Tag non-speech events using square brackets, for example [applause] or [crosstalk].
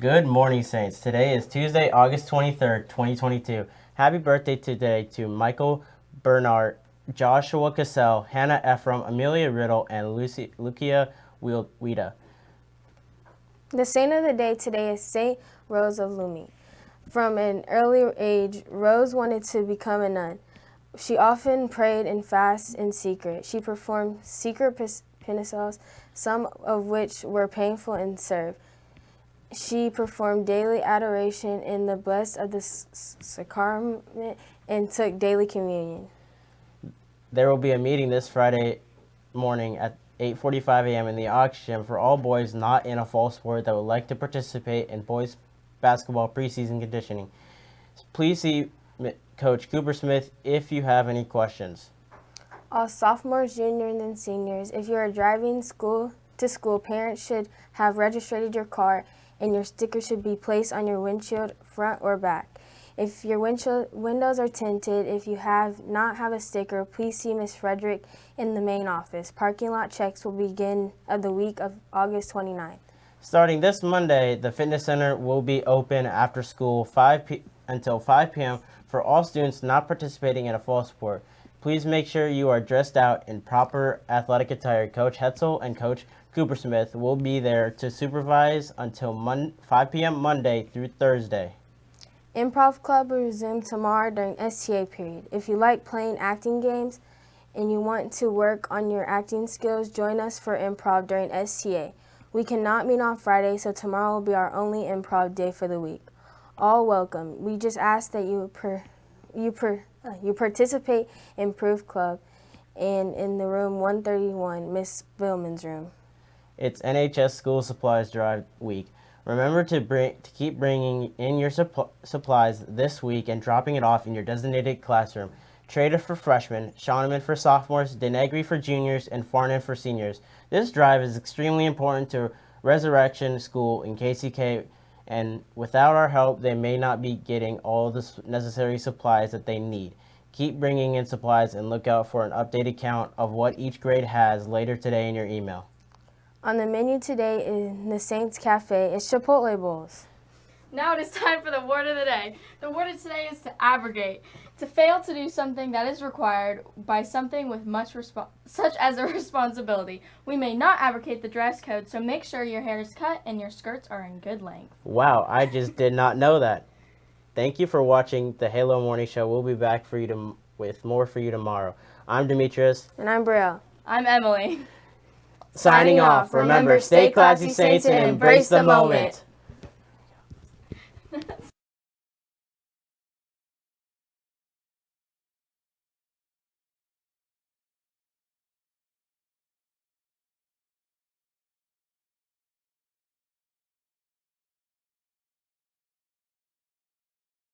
Good morning, Saints. Today is Tuesday, August 23rd, 2022. Happy birthday today to Michael Bernard, Joshua Cassell, Hannah Ephraim, Amelia Riddle, and Lucy, Lucia Wida. The saint of the day today is Saint Rose of Lima. From an early age, Rose wanted to become a nun. She often prayed and fasted in secret. She performed secret penances, some of which were painful and served. She performed daily adoration in the blessed of the sacrament and took daily communion. There will be a meeting this Friday morning at 8.45 a.m. in the Gym for all boys not in a fall sport that would like to participate in boys basketball preseason conditioning. Please see Coach Cooper Smith if you have any questions. All sophomores, juniors, and seniors, if you are driving school to school, parents should have registered your car and your sticker should be placed on your windshield front or back. If your windshield windows are tinted, if you have not have a sticker, please see Ms. Frederick in the main office. Parking lot checks will begin of the week of August 29th. Starting this Monday, the fitness center will be open after school 5 p until 5 p.m for all students not participating in a fall sport, please make sure you are dressed out in proper athletic attire. Coach Hetzel and Coach Coopersmith will be there to supervise until 5 p.m. Monday through Thursday. Improv Club will resume tomorrow during STA period. If you like playing acting games and you want to work on your acting skills, join us for improv during STA. We cannot meet on Friday, so tomorrow will be our only improv day for the week all welcome. We just ask that you you per, uh, you participate in Proof Club and in the room 131, Miss Billman's room. It's NHS School Supplies Drive Week. Remember to bring to keep bringing in your supp supplies this week and dropping it off in your designated classroom. Trader for freshmen, Shawnman for sophomores, Denegri for juniors, and Farnan for seniors. This drive is extremely important to Resurrection School in KCK and without our help, they may not be getting all the necessary supplies that they need. Keep bringing in supplies and look out for an updated count of what each grade has later today in your email. On the menu today in the Saints Cafe is Chipotle Bowls. Now it is time for the word of the day. The word of today is to abrogate. To fail to do something that is required by something with much such as a [laughs] responsibility. We may not abrogate the dress code, so make sure your hair is cut and your skirts are in good length. Wow, I just did not know that. Thank you for watching the Halo Morning Show. We'll be back for you to, with more for you tomorrow. I'm Demetrius. And I'm Brielle. I'm Emily. Signing, Signing off. Remember, stay classy, Saints, and embrace the moment. That's [laughs]